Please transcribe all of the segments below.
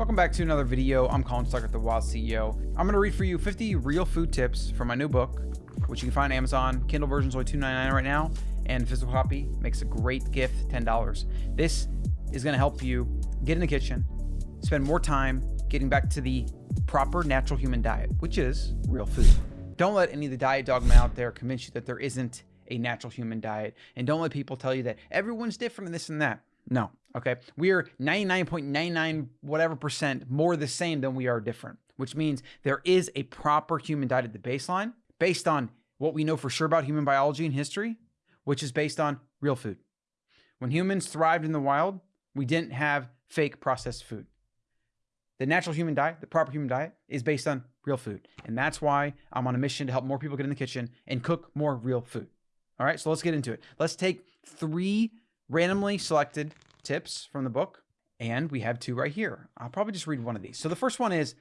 welcome back to another video. I'm Colin Stuckert, the Wild CEO. I'm going to read for you 50 real food tips from my new book, which you can find on Amazon. Kindle version's only $2.99 right now, and physical copy makes a great gift, $10. This is going to help you get in the kitchen, spend more time getting back to the proper natural human diet, which is real food. Don't let any of the diet dogma out there convince you that there isn't a natural human diet, and don't let people tell you that everyone's different in this and that. No. Okay. We are 99.99 whatever percent more the same than we are different, which means there is a proper human diet at the baseline based on what we know for sure about human biology and history, which is based on real food. When humans thrived in the wild, we didn't have fake processed food. The natural human diet, the proper human diet, is based on real food. And that's why I'm on a mission to help more people get in the kitchen and cook more real food. All right, so let's get into it. Let's take three randomly selected tips from the book, and we have two right here. I'll probably just read one of these. So the first one is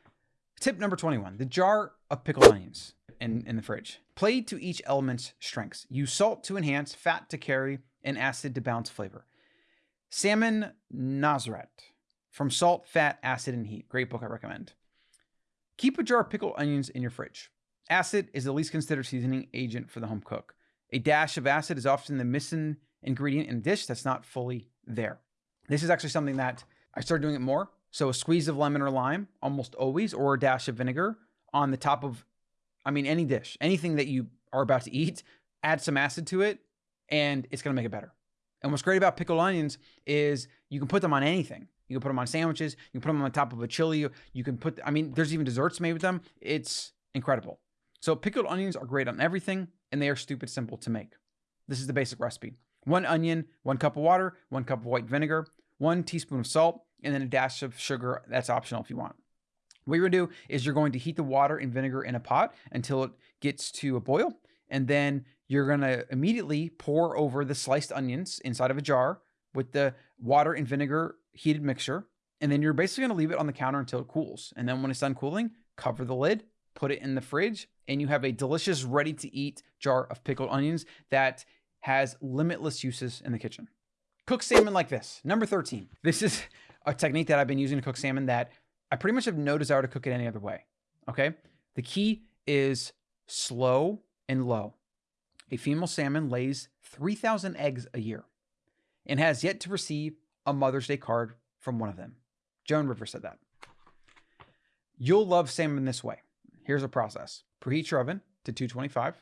tip number 21, the jar of pickled onions in, in the fridge. Play to each element's strengths. Use salt to enhance, fat to carry, and acid to balance flavor. Samin Nosrat from Salt, Fat, Acid, and Heat. Great book, I recommend. Keep a jar of pickled onions in your fridge. Acid is the least considered seasoning agent for the home cook. A dash of acid is often the missing ingredient in a dish that's not fully there. This is actually something that I started doing it more. So a squeeze of lemon or lime, almost always, or a dash of vinegar on the top of, I mean, any dish, anything that you are about to eat, add some acid to it, and it's going to make it better. And what's great about pickled onions is you can put them on anything. You can put them on sandwiches. You can put them on the top of a chili. You can put, I mean, there's even desserts made with them. It's incredible. So pickled onions are great on everything, and they are stupid simple to make. This is the basic recipe one onion, one cup of water, one cup of white vinegar, one teaspoon of salt, and then a dash of sugar. That's optional if you want. What you're gonna do is you're going to heat the water and vinegar in a pot until it gets to a boil. And then you're gonna immediately pour over the sliced onions inside of a jar with the water and vinegar heated mixture. And then you're basically gonna leave it on the counter until it cools. And then when it's done cooling, cover the lid, put it in the fridge, and you have a delicious, ready to eat jar of pickled onions that has limitless uses in the kitchen. Cook salmon like this. Number 13. This is a technique that I've been using to cook salmon that I pretty much have no desire to cook it any other way. Okay. The key is slow and low. A female salmon lays 3,000 eggs a year and has yet to receive a Mother's Day card from one of them. Joan River said that. You'll love salmon this way. Here's a process. Preheat your oven to 225.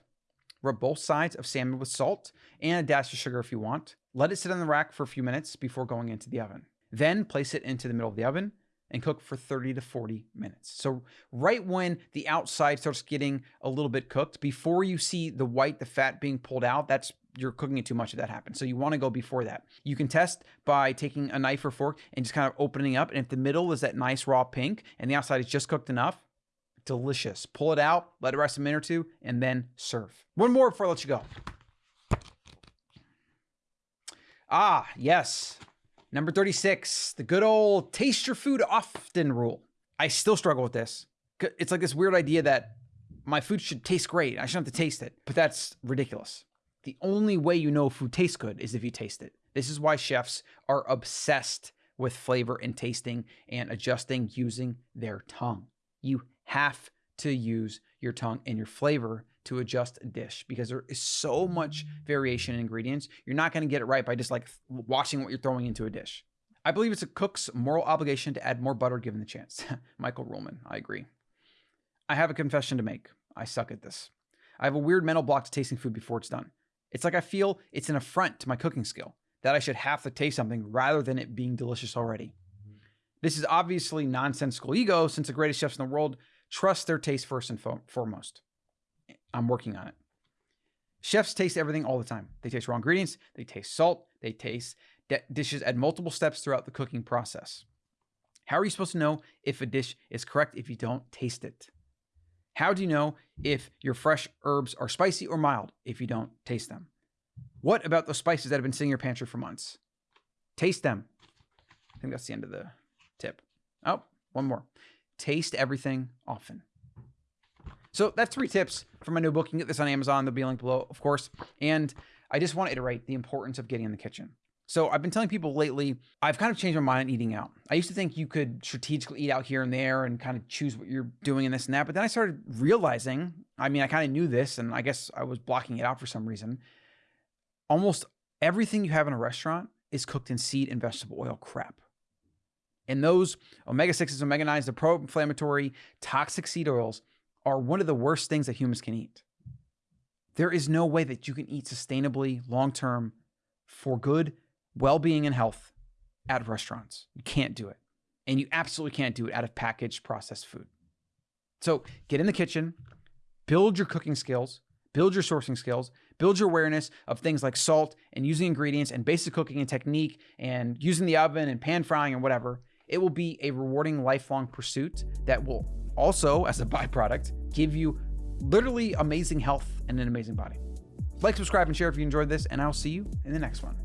Rub both sides of salmon with salt and a dash of sugar if you want. Let it sit on the rack for a few minutes before going into the oven. Then place it into the middle of the oven and cook for 30 to 40 minutes. So right when the outside starts getting a little bit cooked, before you see the white, the fat being pulled out, that's you're cooking it too much if that happens. So you want to go before that. You can test by taking a knife or fork and just kind of opening up. And if the middle is that nice raw pink and the outside is just cooked enough, delicious. Pull it out, let it rest a minute or two, and then serve. One more before I let you go. Ah, yes. Number 36, the good old taste your food often rule. I still struggle with this. It's like this weird idea that my food should taste great. I shouldn't have to taste it, but that's ridiculous. The only way you know food tastes good is if you taste it. This is why chefs are obsessed with flavor and tasting and adjusting using their tongue. You have to use your tongue and your flavor to adjust a dish because there is so much variation in ingredients. You're not going to get it right by just like watching what you're throwing into a dish. I believe it's a cook's moral obligation to add more butter given the chance. Michael Ruhlman, I agree. I have a confession to make. I suck at this. I have a weird mental block to tasting food before it's done. It's like I feel it's an affront to my cooking skill that I should have to taste something rather than it being delicious already. This is obviously nonsensical ego since the greatest chefs in the world Trust their taste first and foremost. I'm working on it. Chefs taste everything all the time. They taste raw ingredients, they taste salt, they taste dishes at multiple steps throughout the cooking process. How are you supposed to know if a dish is correct if you don't taste it? How do you know if your fresh herbs are spicy or mild if you don't taste them? What about those spices that have been sitting in your pantry for months? Taste them. I think that's the end of the. Oh, one more taste everything often. So that's three tips for my new book. You can get this on Amazon. There'll be a link below, of course. And I just want to iterate the importance of getting in the kitchen. So I've been telling people lately, I've kind of changed my mind on eating out. I used to think you could strategically eat out here and there and kind of choose what you're doing and this and that. But then I started realizing, I mean, I kind of knew this and I guess I was blocking it out for some reason. Almost everything you have in a restaurant is cooked in seed and vegetable oil crap. And those omega 6s, omega 9s, the pro inflammatory, toxic seed oils are one of the worst things that humans can eat. There is no way that you can eat sustainably long term for good well being and health at restaurants. You can't do it. And you absolutely can't do it out of packaged processed food. So get in the kitchen, build your cooking skills, build your sourcing skills, build your awareness of things like salt and using ingredients and basic cooking and technique and using the oven and pan frying and whatever. It will be a rewarding lifelong pursuit that will also, as a byproduct, give you literally amazing health and an amazing body. Like, subscribe, and share if you enjoyed this, and I'll see you in the next one.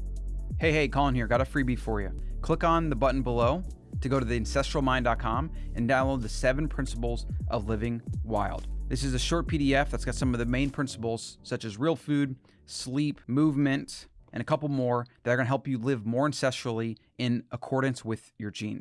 Hey, hey, Colin here. Got a freebie for you. Click on the button below to go to the ancestralmind.com and download the seven principles of living wild. This is a short PDF that's got some of the main principles, such as real food, sleep, movement, and a couple more that are going to help you live more ancestrally in accordance with your genes.